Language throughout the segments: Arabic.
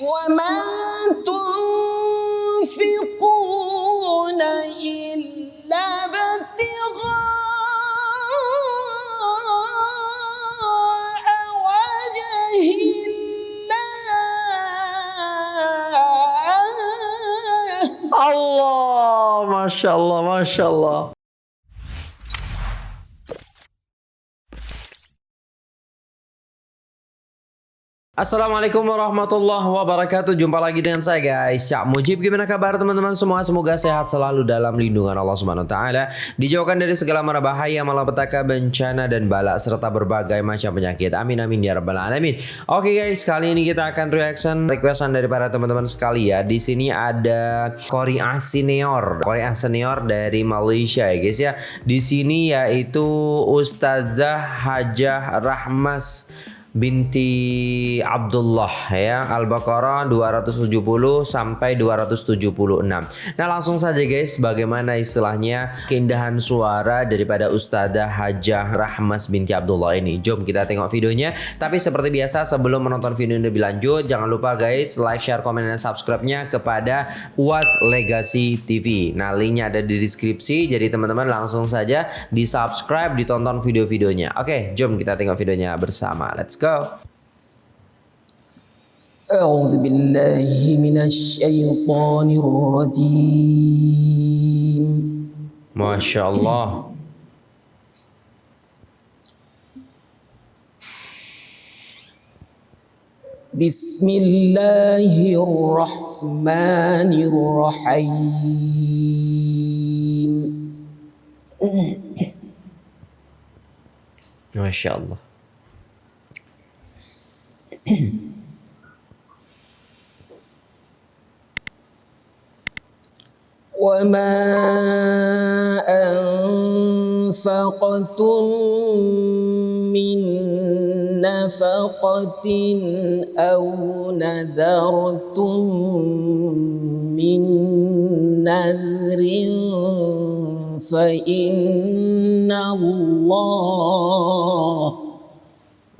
ومن تنفقون إلا ابتغاء وجه الله ما شاء الله ما شاء الله Assalamualaikum warahmatullahi wabarakatuh Jumpa lagi dengan saya guys Cak Mujib gimana kabar teman-teman semua Semoga sehat selalu dalam lindungan Allah Subhanahu Taala Dijauhkan dari segala mara bahaya Malapetaka, bencana dan balak Serta berbagai macam penyakit Amin amin ya rabbal alamin Oke guys kali ini kita akan reaction Requestan dari para teman-teman sekali ya Di sini ada Korea Senior Korea Senior dari Malaysia ya guys ya Di sini yaitu Ustazah Hajah Rahmas binti Abdullah ya Al-Baqarah 270 sampai 276. Nah, langsung saja guys bagaimana istilahnya keindahan suara daripada Ustazah Hajah Rahmas binti Abdullah ini. Jom kita tengok videonya. Tapi seperti biasa sebelum menonton video ini lebih lanjut jangan lupa guys like, share, komen dan subscribe-nya kepada UAS Legacy TV. Nah, linknya ada di deskripsi jadi teman-teman langsung saja di-subscribe, ditonton video-videonya. Oke, jom kita tengok videonya bersama. Let's الأذكار أعوذ بالله من الشيطان الرجيم ما شاء الله بسم الله الرحمن الرحيم ما شاء الله وما أنفقتم من نفقة أو نذرتم من نذر فإن الله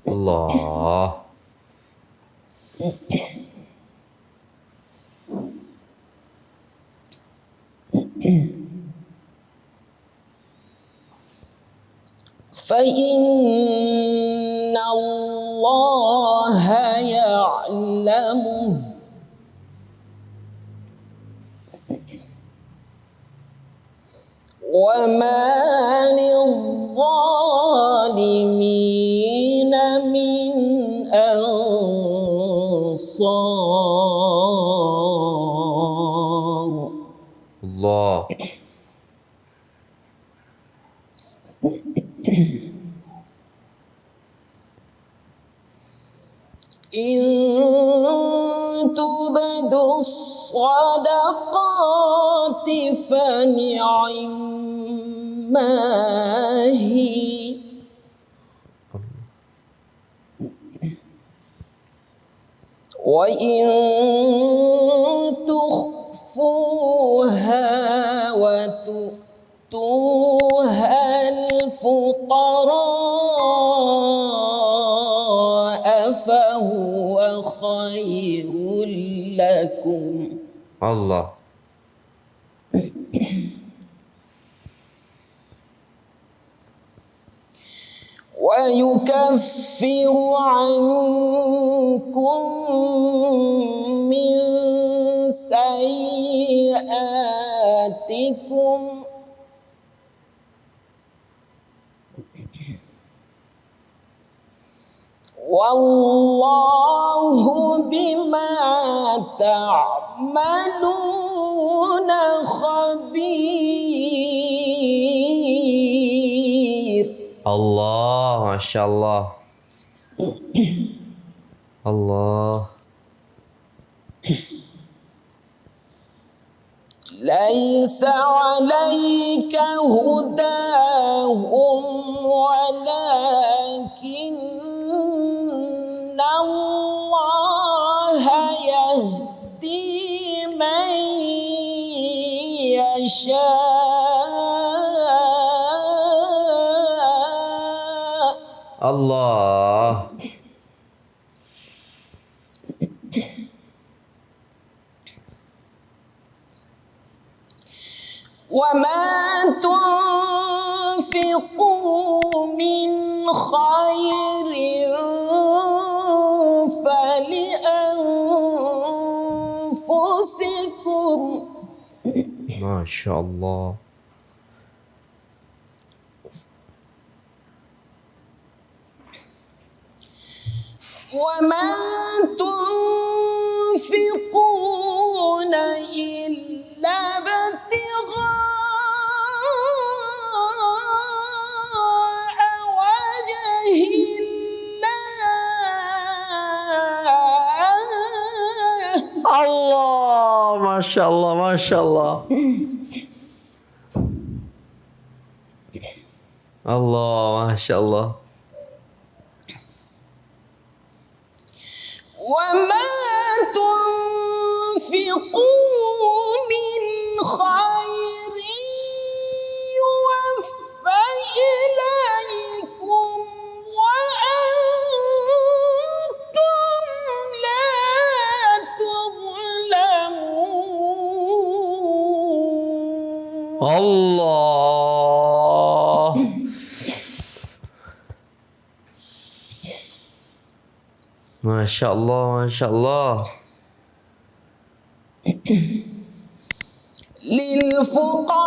الله فإن الأبصار الله إن تبدوا الصدقات فنعم ما هي وإن تخفوها وتؤتوها الفقراء فهو خير لكم الله يكفر عنكم من سيئاتكم والله بما تعملون خبير الله ما شاء الله الله ليس عليك هداهم ولا الله وما تنفقوا من خير فلأنفسكم ما شاء الله وما تنفقون إلا ابتغاء وجه الله ما شاء الله ما شاء الله الله ما شاء الله Masya Allah, Masya Allah. للفقراء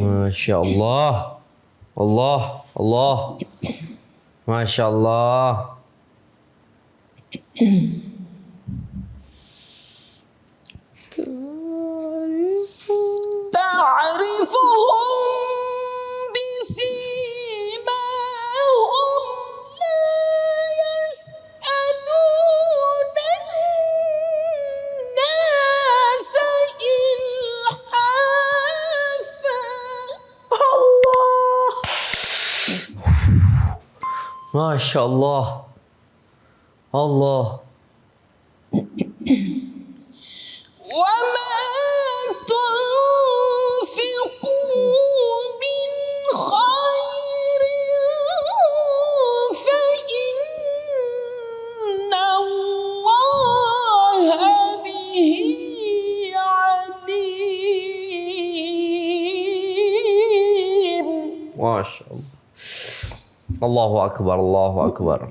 Maşallah. Allah. Allah. Maşallah. ما شاء الله الله وما تنفقوا من خير فإن الله به عليم ما شاء الله الله أكبر الله أكبر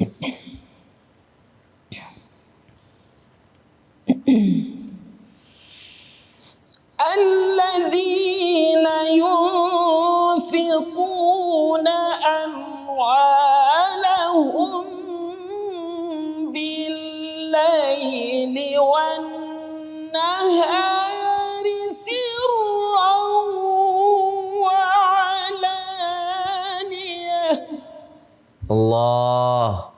Allah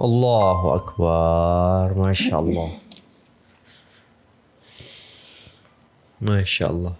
الله أكبر ما شاء الله ما شاء الله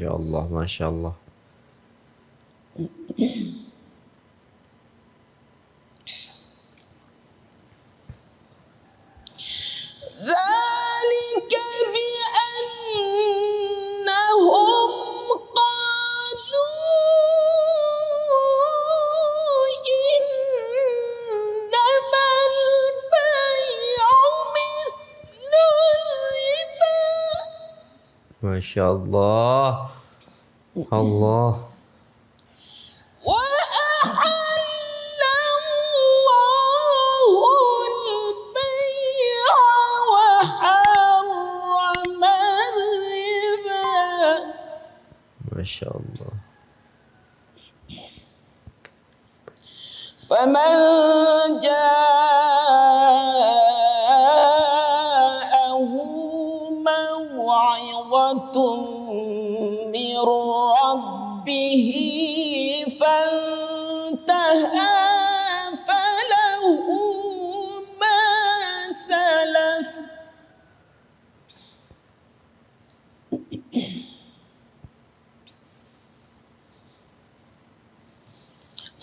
Masya Allah, Masya Allah. شاء الله Allah. ما شاء الله فمن جاء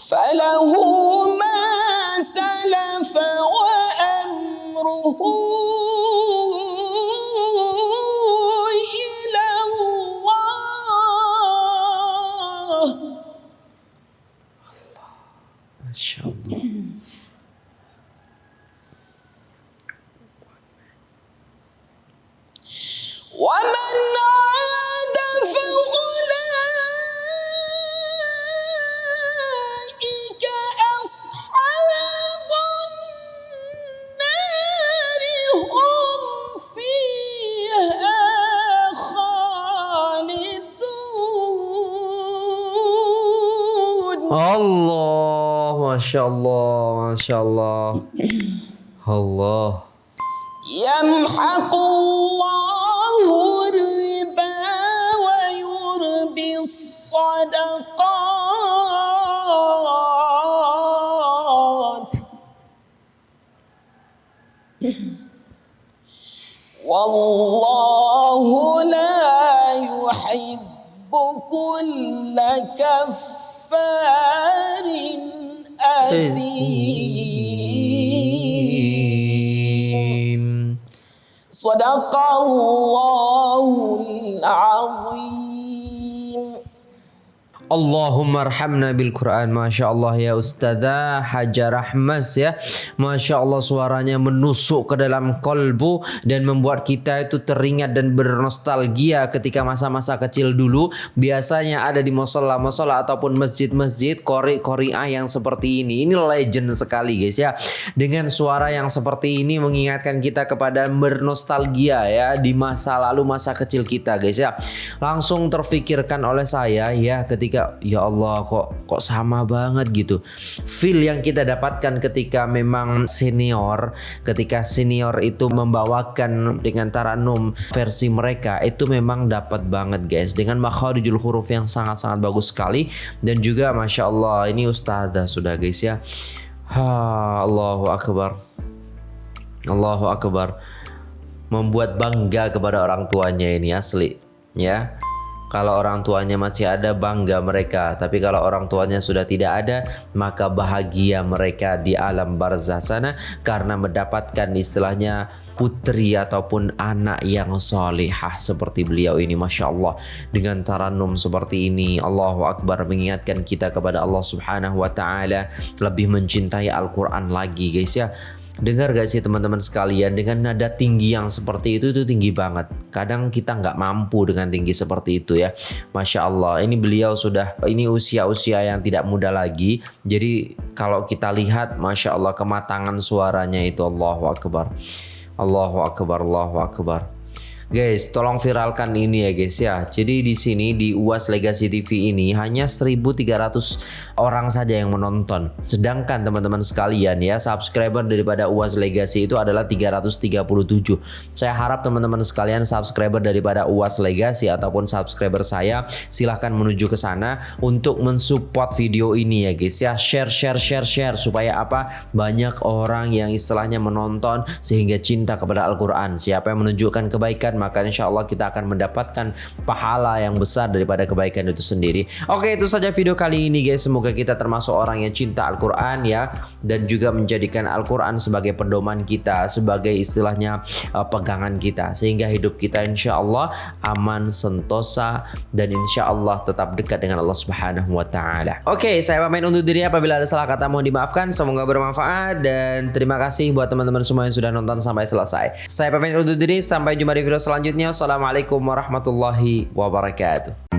فله شاء الله ما شاء الله الله يمحق الله الربا ويربي الصدقات والله لا يحب كل كفار العظيم صدق الله العظيم Allahumma arhamna bil Quran Masya Allah ya Ustazah Hajar Ahmas ya Masya Allah suaranya menusuk ke dalam kolbu Dan membuat kita itu teringat dan bernostalgia ketika masa-masa kecil dulu Biasanya ada di musola-musola ataupun masjid-masjid Kori-kori'ah yang seperti ini Ini legend sekali guys ya Dengan suara yang seperti ini mengingatkan kita kepada bernostalgia ya Di masa lalu masa kecil kita guys ya Langsung terfikirkan oleh saya ya ketika ketika ya Allah kok kok sama banget gitu feel yang kita dapatkan ketika memang senior ketika senior itu membawakan dengan taranum versi mereka itu memang dapat banget guys dengan makhluk huruf yang sangat-sangat bagus sekali dan juga Masya Allah ini ustazah sudah guys ya ha, Allahu Akbar Allahu Akbar membuat bangga kepada orang tuanya ini asli ya kalau orang tuanya masih ada, bangga mereka. Tapi kalau orang tuanya sudah tidak ada, maka bahagia mereka di alam barzah sana karena mendapatkan istilahnya putri ataupun anak yang solehah seperti beliau ini Masya Allah dengan taranum seperti ini Allahu Akbar mengingatkan kita kepada Allah Subhanahu Wa Ta'ala lebih mencintai Al-Quran lagi guys ya Dengar gak sih teman-teman sekalian dengan nada tinggi yang seperti itu itu tinggi banget. Kadang kita nggak mampu dengan tinggi seperti itu ya. Masya Allah ini beliau sudah ini usia-usia yang tidak muda lagi. Jadi kalau kita lihat Masya Allah kematangan suaranya itu Allahu Akbar. Allahu Akbar, Allahu Akbar. Guys, tolong viralkan ini ya guys ya. Jadi di sini di UAS Legacy TV ini hanya 1300 orang saja yang menonton. Sedangkan teman-teman sekalian ya, subscriber daripada UAS Legacy itu adalah 337. Saya harap teman-teman sekalian subscriber daripada UAS Legacy ataupun subscriber saya silahkan menuju ke sana untuk mensupport video ini ya guys ya. Share share share share supaya apa? Banyak orang yang istilahnya menonton sehingga cinta kepada Al-Qur'an. Siapa yang menunjukkan kebaikan maka insya Allah kita akan mendapatkan pahala yang besar daripada kebaikan itu sendiri. Oke itu saja video kali ini guys. Semoga kita termasuk orang yang cinta Al-Quran ya dan juga menjadikan Al-Quran sebagai pedoman kita, sebagai istilahnya uh, pegangan kita sehingga hidup kita insya Allah aman, sentosa dan insya Allah tetap dekat dengan Allah Subhanahu Wa Taala. Oke saya pamit untuk diri apabila ada salah kata mohon dimaafkan. Semoga bermanfaat dan terima kasih buat teman-teman semua yang sudah nonton sampai selesai. Saya pamit untuk diri sampai jumpa di video selanjutnya. selanjutnya. Assalamualaikum warahmatullahi wabarakatuh.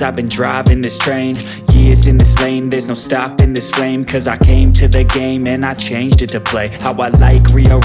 I've been driving this train Years in this lane, there's no stopping this flame Cause I came to the game and I changed it to play How I like rearrange